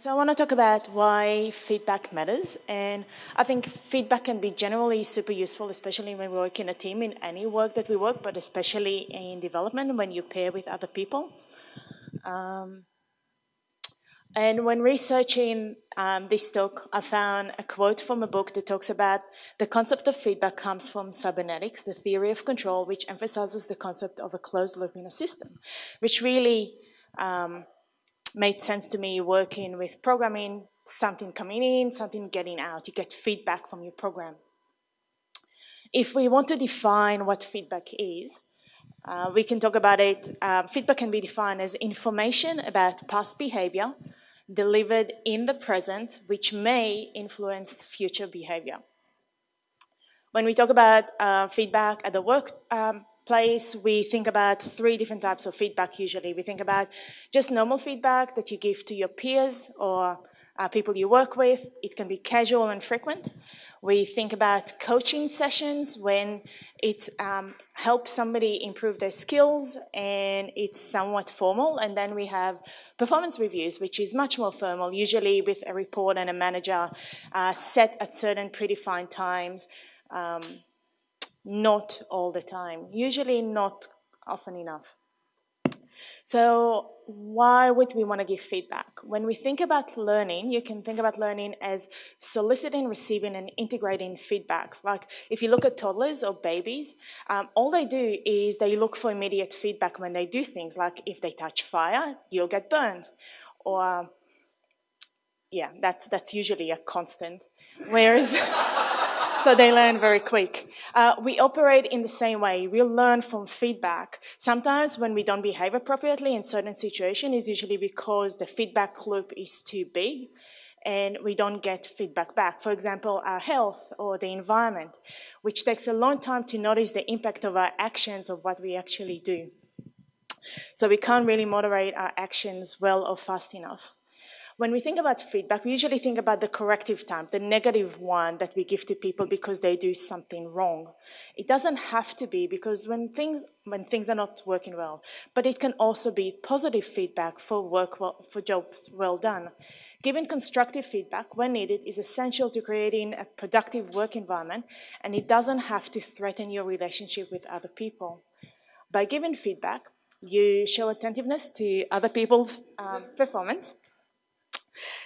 so I want to talk about why feedback matters. And I think feedback can be generally super useful, especially when we work in a team in any work that we work, but especially in development when you pair with other people. Um, and when researching um, this talk, I found a quote from a book that talks about the concept of feedback comes from cybernetics, the theory of control, which emphasizes the concept of a closed loop in a system, which really um, made sense to me working with programming, something coming in, something getting out. You get feedback from your program. If we want to define what feedback is, uh, we can talk about it. Uh, feedback can be defined as information about past behavior delivered in the present, which may influence future behavior. When we talk about uh, feedback at the work um, we think about three different types of feedback usually. We think about just normal feedback that you give to your peers or uh, people you work with. It can be casual and frequent. We think about coaching sessions when it um, helps somebody improve their skills and it's somewhat formal. And then we have performance reviews, which is much more formal, usually with a report and a manager uh, set at certain predefined times, um, not all the time, usually not often enough. So why would we want to give feedback? When we think about learning, you can think about learning as soliciting, receiving, and integrating feedbacks. Like if you look at toddlers or babies, um, all they do is they look for immediate feedback when they do things. Like if they touch fire, you'll get burned. Or, yeah, that's, that's usually a constant. Whereas... so they learn very quick. Uh, we operate in the same way. We learn from feedback. Sometimes when we don't behave appropriately in certain situations is usually because the feedback loop is too big and we don't get feedback back. For example, our health or the environment, which takes a long time to notice the impact of our actions of what we actually do. So we can't really moderate our actions well or fast enough. When we think about feedback, we usually think about the corrective time, the negative one that we give to people because they do something wrong. It doesn't have to be because when things, when things are not working well, but it can also be positive feedback for work well, for jobs well done. Giving constructive feedback when needed is essential to creating a productive work environment and it doesn't have to threaten your relationship with other people. By giving feedback, you show attentiveness to other people's um, performance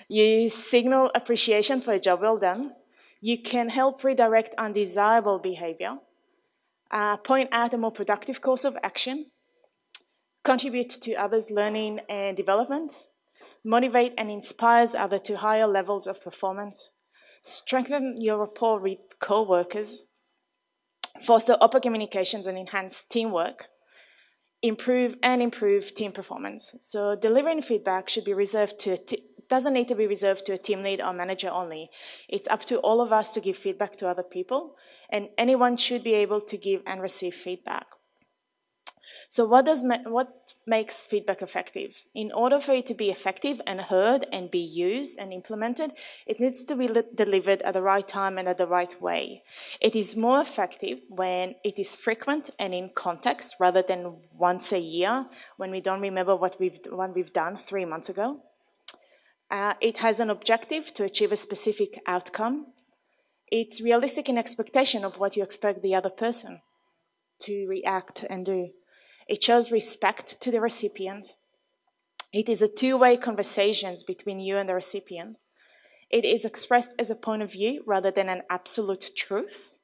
you signal appreciation for a job well done. You can help redirect undesirable behavior, uh, point out a more productive course of action, contribute to others' learning and development, motivate and inspires others to higher levels of performance, strengthen your rapport with co-workers, foster open communications and enhance teamwork, improve and improve team performance. So delivering feedback should be reserved to doesn't need to be reserved to a team lead or manager only. It's up to all of us to give feedback to other people, and anyone should be able to give and receive feedback. So what, does what makes feedback effective? In order for it to be effective and heard and be used and implemented, it needs to be delivered at the right time and at the right way. It is more effective when it is frequent and in context rather than once a year when we don't remember what we've, what we've done three months ago. Uh, it has an objective to achieve a specific outcome. It's realistic in expectation of what you expect the other person to react and do. It shows respect to the recipient. It is a two-way conversations between you and the recipient. It is expressed as a point of view rather than an absolute truth.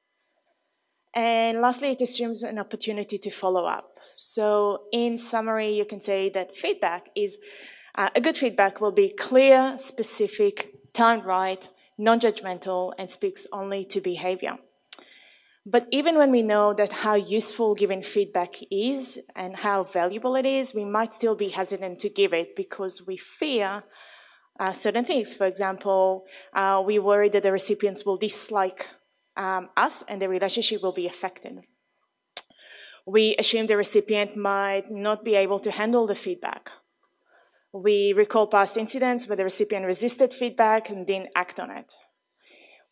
And lastly, it assumes an opportunity to follow up. So in summary, you can say that feedback is uh, a good feedback will be clear, specific, timed right, non-judgmental, and speaks only to behavior. But even when we know that how useful giving feedback is and how valuable it is, we might still be hesitant to give it because we fear uh, certain things. For example, uh, we worry that the recipients will dislike um, us and the relationship will be affected. We assume the recipient might not be able to handle the feedback we recall past incidents where the recipient resisted feedback and didn't act on it.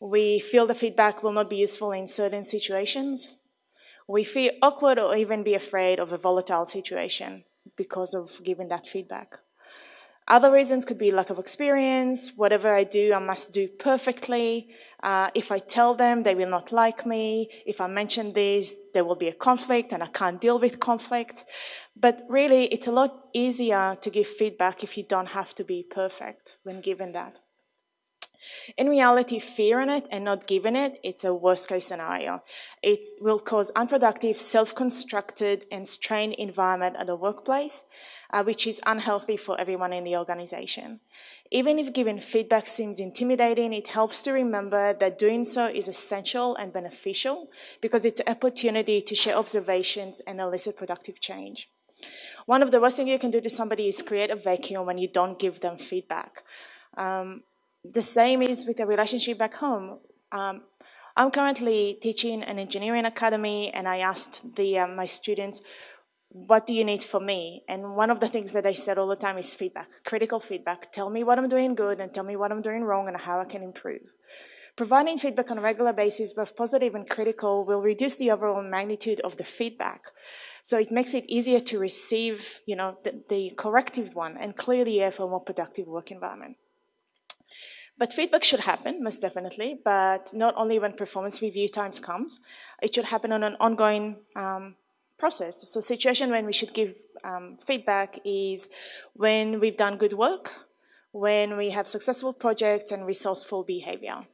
We feel the feedback will not be useful in certain situations. We feel awkward or even be afraid of a volatile situation because of giving that feedback. Other reasons could be lack of experience, whatever I do, I must do perfectly. Uh, if I tell them, they will not like me. If I mention this, there will be a conflict and I can't deal with conflict. But really, it's a lot easier to give feedback if you don't have to be perfect when given that. In reality, fearing it and not giving it, it's a worst case scenario. It will cause unproductive, self-constructed and strained environment at the workplace, uh, which is unhealthy for everyone in the organization. Even if giving feedback seems intimidating, it helps to remember that doing so is essential and beneficial because it's an opportunity to share observations and elicit productive change. One of the worst things you can do to somebody is create a vacuum when you don't give them feedback. Um, the same is with the relationship back home. Um, I'm currently teaching an engineering academy and I asked the, uh, my students, what do you need from me? And one of the things that I said all the time is feedback, critical feedback. Tell me what I'm doing good and tell me what I'm doing wrong and how I can improve. Providing feedback on a regular basis, both positive and critical, will reduce the overall magnitude of the feedback. So it makes it easier to receive you know, the, the corrective one and clear the air for a more productive work environment. But feedback should happen, most definitely, but not only when performance review times comes, it should happen on an ongoing um, process. So situation when we should give um, feedback is when we've done good work, when we have successful projects and resourceful behavior.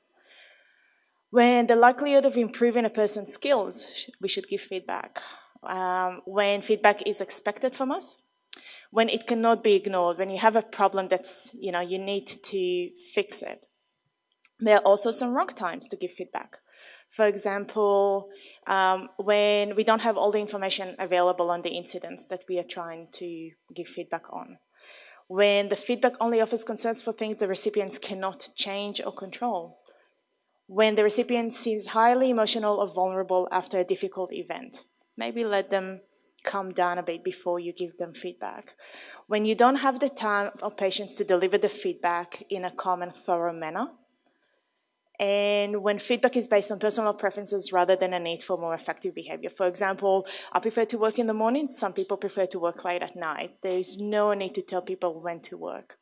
When the likelihood of improving a person's skills, we should give feedback. Um, when feedback is expected from us, when it cannot be ignored, when you have a problem that's, you know, you need to fix it. There are also some wrong times to give feedback. For example, um, when we don't have all the information available on the incidents that we are trying to give feedback on. When the feedback only offers concerns for things the recipients cannot change or control. When the recipient seems highly emotional or vulnerable after a difficult event. Maybe let them calm down a bit before you give them feedback. When you don't have the time or patience to deliver the feedback in a calm and thorough manner, and when feedback is based on personal preferences rather than a need for more effective behavior. For example, I prefer to work in the morning, some people prefer to work late at night. There is no need to tell people when to work.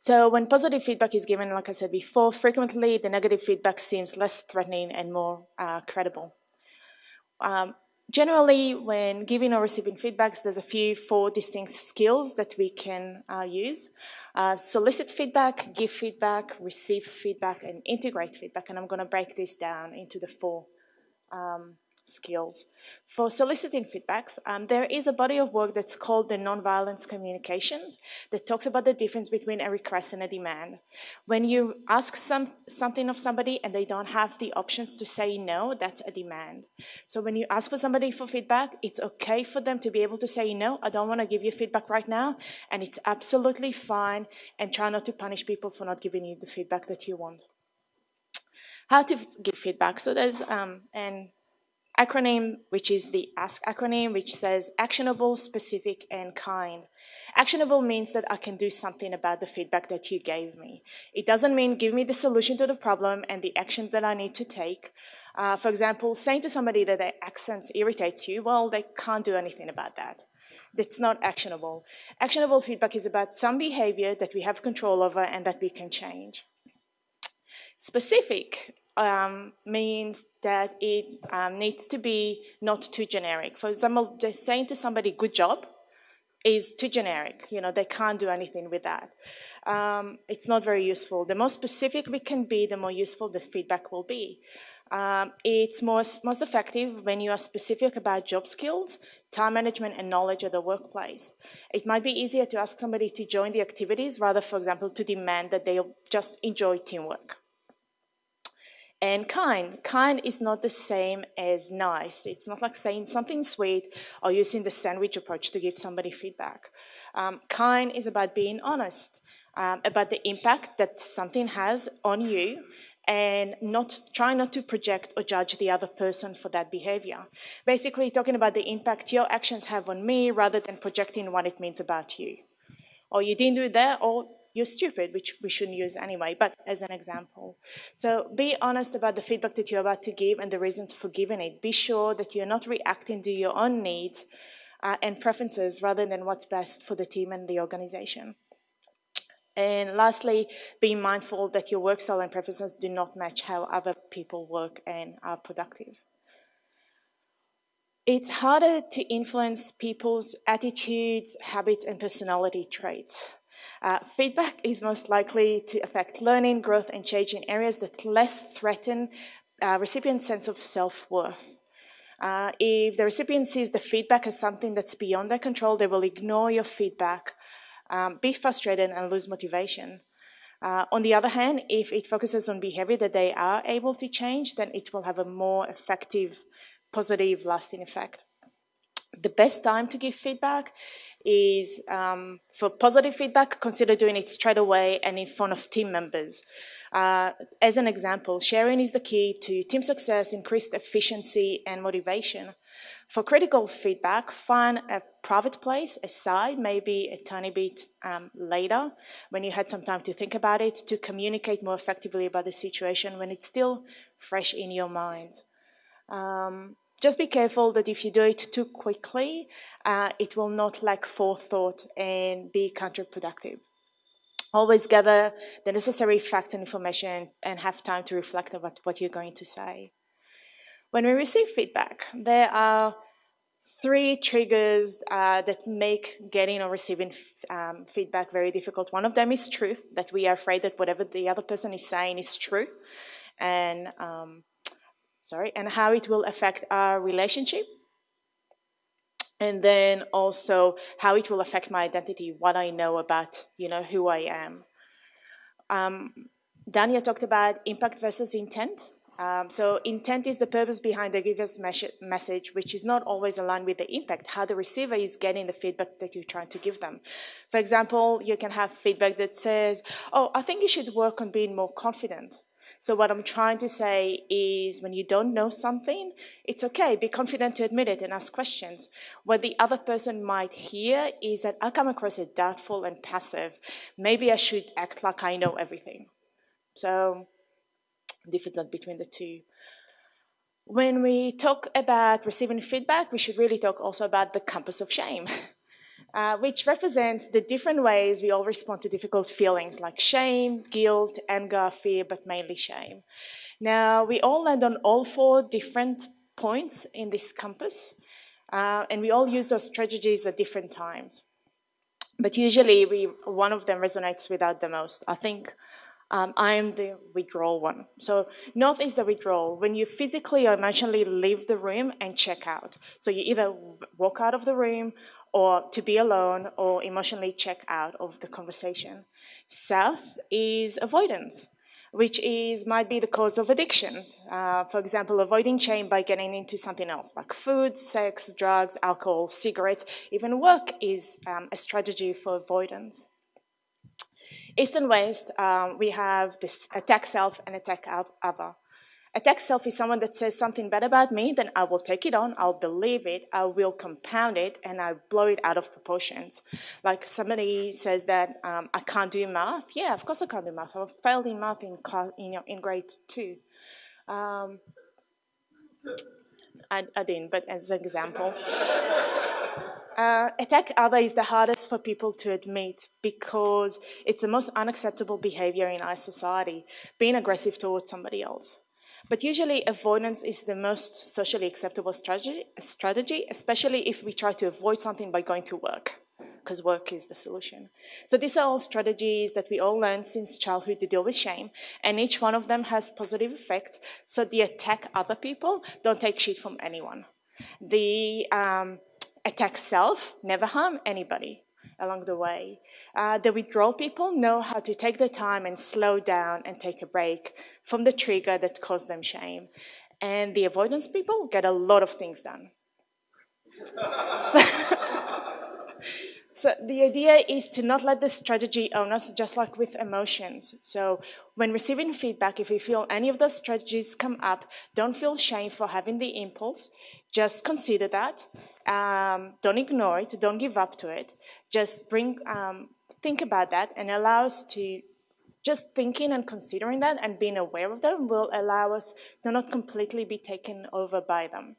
So when positive feedback is given, like I said before, frequently the negative feedback seems less threatening and more uh, credible. Um, generally, when giving or receiving feedbacks, there's a few four distinct skills that we can uh, use. Uh, solicit feedback, give feedback, receive feedback, and integrate feedback. And I'm going to break this down into the four um, skills. For soliciting feedbacks, um, there is a body of work that's called the nonviolence communications that talks about the difference between a request and a demand. When you ask some, something of somebody and they don't have the options to say no, that's a demand. So when you ask for somebody for feedback, it's okay for them to be able to say no, I don't want to give you feedback right now, and it's absolutely fine, and try not to punish people for not giving you the feedback that you want. How to give feedback. So there's um, an acronym, which is the ASK acronym, which says actionable, specific, and kind. Actionable means that I can do something about the feedback that you gave me. It doesn't mean give me the solution to the problem and the action that I need to take. Uh, for example, saying to somebody that their accent irritates you, well, they can't do anything about that. That's not actionable. Actionable feedback is about some behavior that we have control over and that we can change. Specific um, means that it um, needs to be not too generic. For example, just saying to somebody, good job, is too generic. You know, they can't do anything with that. Um, it's not very useful. The more specific we can be, the more useful the feedback will be. Um, it's most, most effective when you are specific about job skills, time management, and knowledge of the workplace. It might be easier to ask somebody to join the activities rather, for example, to demand that they just enjoy teamwork and kind. Kind is not the same as nice. It's not like saying something sweet or using the sandwich approach to give somebody feedback. Um, kind is about being honest, um, about the impact that something has on you and not try not to project or judge the other person for that behavior. Basically talking about the impact your actions have on me rather than projecting what it means about you. Or you didn't do that, or you're stupid, which we shouldn't use anyway, but as an example. So be honest about the feedback that you're about to give and the reasons for giving it. Be sure that you're not reacting to your own needs uh, and preferences rather than what's best for the team and the organization. And lastly, be mindful that your work style and preferences do not match how other people work and are productive. It's harder to influence people's attitudes, habits, and personality traits. Uh, feedback is most likely to affect learning, growth, and change in areas that less threaten uh, recipient's sense of self-worth. Uh, if the recipient sees the feedback as something that's beyond their control, they will ignore your feedback, um, be frustrated, and lose motivation. Uh, on the other hand, if it focuses on behavior that they are able to change, then it will have a more effective, positive, lasting effect. The best time to give feedback is um, for positive feedback, consider doing it straight away and in front of team members. Uh, as an example, sharing is the key to team success, increased efficiency and motivation. For critical feedback, find a private place, aside, maybe a tiny bit um, later, when you had some time to think about it, to communicate more effectively about the situation when it's still fresh in your mind. Um, just be careful that if you do it too quickly, uh, it will not lack forethought and be counterproductive. Always gather the necessary facts and information and have time to reflect about what you're going to say. When we receive feedback, there are three triggers uh, that make getting or receiving um, feedback very difficult. One of them is truth, that we are afraid that whatever the other person is saying is true. And um, sorry, and how it will affect our relationship. And then also how it will affect my identity, what I know about, you know, who I am. Um, Dania talked about impact versus intent. Um, so intent is the purpose behind the giver's message, which is not always aligned with the impact, how the receiver is getting the feedback that you're trying to give them. For example, you can have feedback that says, oh, I think you should work on being more confident. So what I'm trying to say is when you don't know something, it's okay, be confident to admit it and ask questions. What the other person might hear is that I come across as doubtful and passive. Maybe I should act like I know everything. So difference between the two. When we talk about receiving feedback, we should really talk also about the compass of shame. uh, which represents the different ways we all respond to difficult feelings like shame, guilt, anger, fear, but mainly shame. Now, we all land on all four different points in this compass, uh, and we all use those strategies at different times. But usually, we, one of them resonates with us the most. I think um, I am the withdrawal one. So north is the withdrawal, when you physically or emotionally leave the room and check out. So you either walk out of the room or to be alone or emotionally check out of the conversation. South is avoidance, which is might be the cause of addictions. Uh, for example, avoiding shame by getting into something else like food, sex, drugs, alcohol, cigarettes, even work is um, a strategy for avoidance. East and West, um, we have this attack self and attack other. Attack self is someone that says something bad about me, then I will take it on, I'll believe it, I will compound it, and I blow it out of proportions. Like somebody says that um, I can't do math. Yeah, of course I can't do math. I failed in math in class, in, in grade two. Um, I, I didn't, but as an example. Uh, attack other is the hardest for people to admit because it's the most unacceptable behavior in our society, being aggressive towards somebody else. But usually avoidance is the most socially acceptable strategy, strategy, especially if we try to avoid something by going to work, because work is the solution. So these are all strategies that we all learned since childhood to deal with shame, and each one of them has positive effects. So the attack other people, don't take shit from anyone. The um, attack self, never harm anybody along the way. Uh, the withdrawal people know how to take the time and slow down and take a break from the trigger that caused them shame. And the avoidance people get a lot of things done. so, so the idea is to not let the strategy own us, just like with emotions. So when receiving feedback, if you feel any of those strategies come up, don't feel shame for having the impulse. Just consider that. Um, don't ignore it. Don't give up to it. Just bring, um, think about that and allow us to just thinking and considering that and being aware of them will allow us to not completely be taken over by them.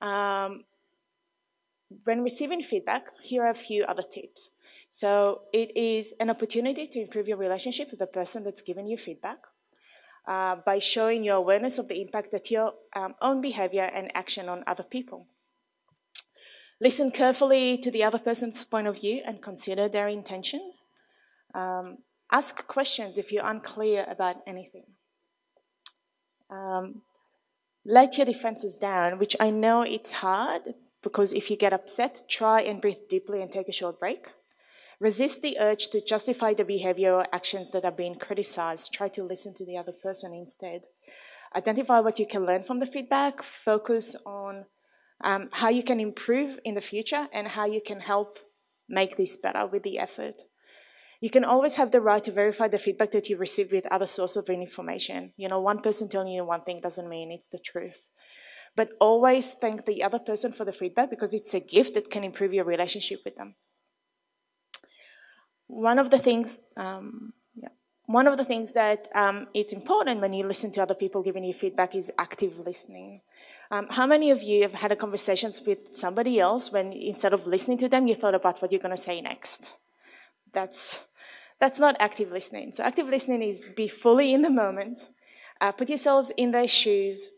Um, when receiving feedback, here are a few other tips. So it is an opportunity to improve your relationship with the person that's giving you feedback uh, by showing your awareness of the impact that your um, own behavior and action on other people. Listen carefully to the other person's point of view and consider their intentions. Um, ask questions if you're unclear about anything. Um, let your defenses down, which I know it's hard because if you get upset, try and breathe deeply and take a short break. Resist the urge to justify the behavior or actions that are being criticized. Try to listen to the other person instead. Identify what you can learn from the feedback. Focus on um, how you can improve in the future and how you can help make this better with the effort. You can always have the right to verify the feedback that you received with other sources of information. You know, one person telling you one thing doesn't mean it's the truth. But always thank the other person for the feedback because it's a gift that can improve your relationship with them. One of the things, um, yeah, one of the things that um, it's important when you listen to other people giving you feedback is active listening. Um, how many of you have had conversations with somebody else when instead of listening to them, you thought about what you're going to say next? That's that's not active listening. So active listening is be fully in the moment, uh, put yourselves in their shoes,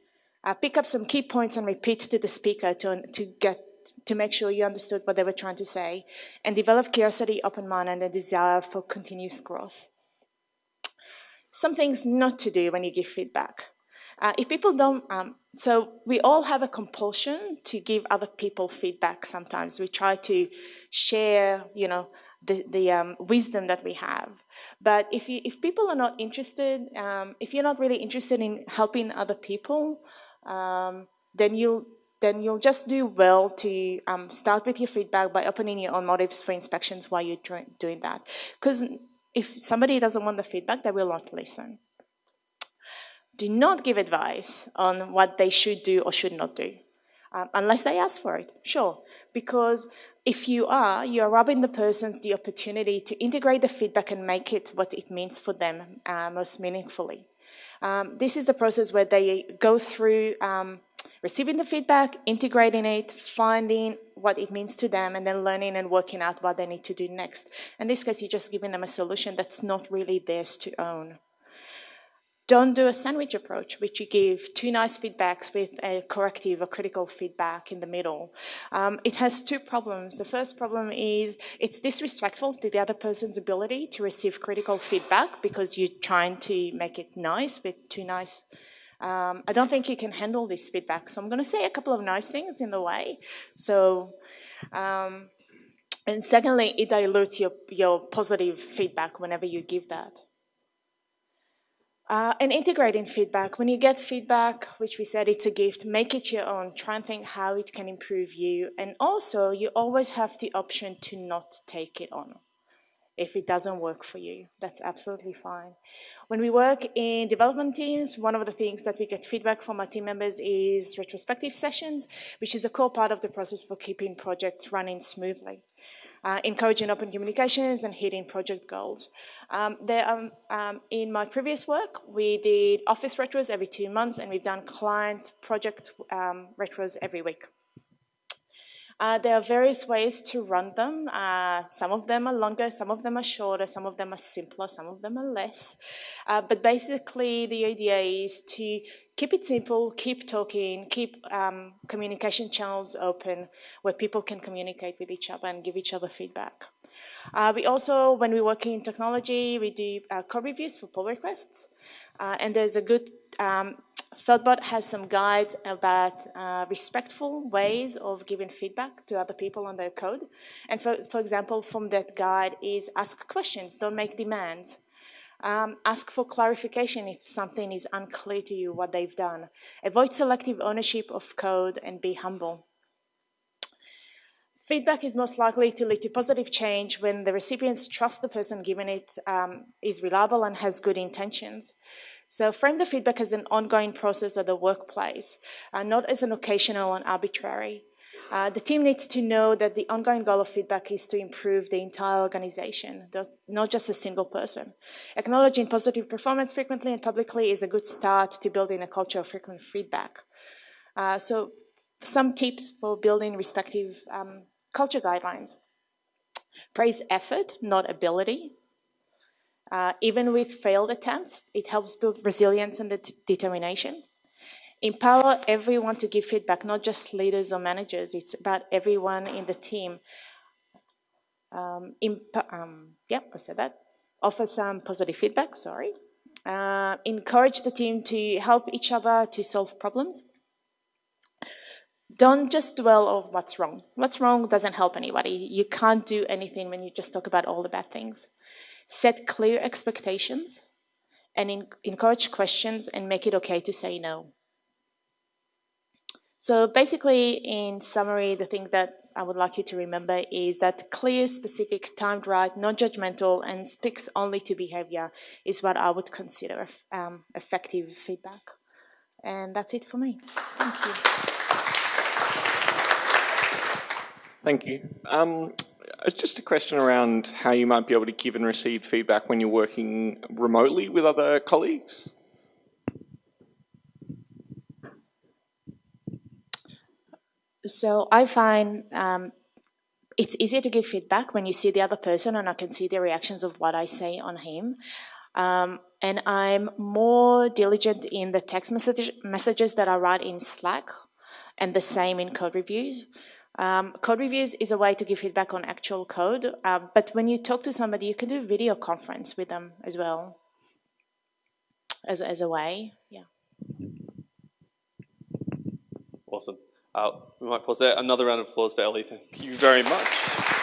uh, pick up some key points and repeat to the speaker to, to get to make sure you understood what they were trying to say, and develop curiosity, open mind, and a desire for continuous growth. Some things not to do when you give feedback. Uh, if people don't, um, so we all have a compulsion to give other people feedback sometimes. We try to share, you know, the, the um, wisdom that we have. But if, you, if people are not interested, um, if you're not really interested in helping other people, um, then you'll then you'll just do well to um, start with your feedback by opening your own motives for inspections while you're doing that. Because if somebody doesn't want the feedback, they will not listen. Do not give advice on what they should do or should not do, um, unless they ask for it, sure. Because if you are, you are robbing the persons the opportunity to integrate the feedback and make it what it means for them uh, most meaningfully. Um, this is the process where they go through um, receiving the feedback, integrating it, finding what it means to them, and then learning and working out what they need to do next. In this case, you're just giving them a solution that's not really theirs to own. Don't do a sandwich approach, which you give two nice feedbacks with a corrective or critical feedback in the middle. Um, it has two problems. The first problem is it's disrespectful to the other person's ability to receive critical feedback because you're trying to make it nice with two nice um, I don't think you can handle this feedback. So I'm going to say a couple of nice things in the way. So, um, and secondly, it dilutes your, your positive feedback whenever you give that. Uh, and integrating feedback. When you get feedback, which we said it's a gift, make it your own. Try and think how it can improve you. And also, you always have the option to not take it on. If it doesn't work for you, that's absolutely fine. When we work in development teams, one of the things that we get feedback from our team members is retrospective sessions, which is a core part of the process for keeping projects running smoothly uh, encouraging open communications and hitting project goals. Um, there, um, um, in my previous work, we did office retros every two months and we've done client project um, retros every week. Uh, there are various ways to run them. Uh, some of them are longer, some of them are shorter, some of them are simpler, some of them are less. Uh, but basically, the idea is to keep it simple, keep talking, keep um, communication channels open where people can communicate with each other and give each other feedback. Uh, we also, when we work in technology, we do uh, code reviews for pull requests. Uh, and there's a good, um, Thoughtbot has some guides about uh, respectful ways of giving feedback to other people on their code. And for, for example, from that guide is ask questions, don't make demands. Um, ask for clarification if something is unclear to you what they've done. Avoid selective ownership of code and be humble. Feedback is most likely to lead to positive change when the recipients trust the person giving it um, is reliable and has good intentions. So frame the feedback as an ongoing process of the workplace, uh, not as an occasional and arbitrary. Uh, the team needs to know that the ongoing goal of feedback is to improve the entire organization, not just a single person. Acknowledging positive performance frequently and publicly is a good start to building a culture of frequent feedback. Uh, so some tips for building respective um, culture guidelines. Praise effort, not ability. Uh, even with failed attempts, it helps build resilience and det determination. Empower everyone to give feedback, not just leaders or managers. It's about everyone in the team. Um, um, yeah, I said that. Offer some positive feedback, sorry. Uh, encourage the team to help each other to solve problems. Don't just dwell on what's wrong. What's wrong doesn't help anybody. You can't do anything when you just talk about all the bad things. Set clear expectations and encourage questions and make it okay to say no. So basically, in summary, the thing that I would like you to remember is that clear, specific, timed right, non-judgmental, and speaks only to behavior is what I would consider um, effective feedback. And that's it for me. Thank you. Thank you. Um, just a question around how you might be able to give and receive feedback when you're working remotely with other colleagues. So I find um, it's easier to give feedback when you see the other person and I can see the reactions of what I say on him. Um, and I'm more diligent in the text message, messages that I write in Slack and the same in code reviews. Um, code reviews is a way to give feedback on actual code, uh, but when you talk to somebody, you can do a video conference with them as well as, as a way, yeah. Awesome. Uh, we might pause there. Another round of applause for Ellie. Thank you very much.